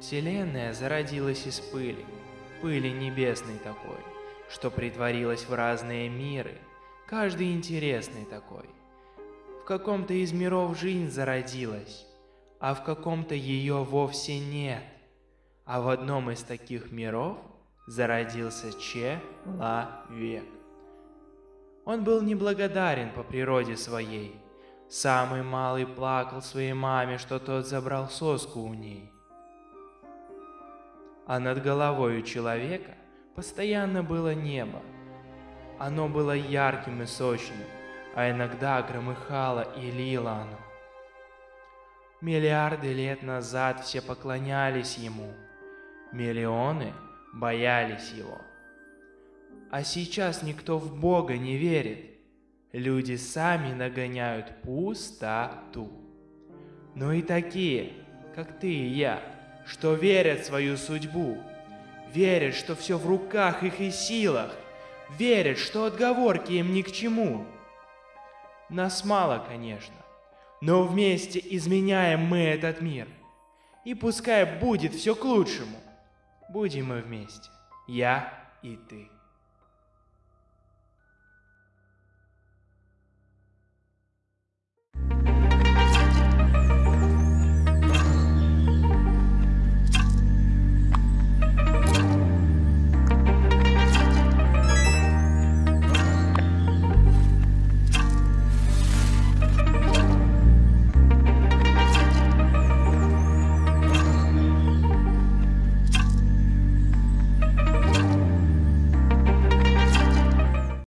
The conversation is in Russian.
Вселенная зародилась из пыли, пыли небесной такой, что притворилась в разные миры, каждый интересный такой. В каком-то из миров жизнь зародилась, а в каком-то ее вовсе нет. А в одном из таких миров зародился Человек. Он был неблагодарен по природе своей. Самый малый плакал своей маме, что тот забрал соску у ней. А над головой человека постоянно было небо. Оно было ярким и сочным, а иногда громыхало и лило оно. Миллиарды лет назад все поклонялись ему. Миллионы боялись его. А сейчас никто в Бога не верит. Люди сами нагоняют пустоту. Но и такие, как ты и я, что верят в свою судьбу, верят, что все в руках их и силах, верят, что отговорки им ни к чему. Нас мало, конечно, но вместе изменяем мы этот мир. И пускай будет все к лучшему. Будем мы вместе, я и ты.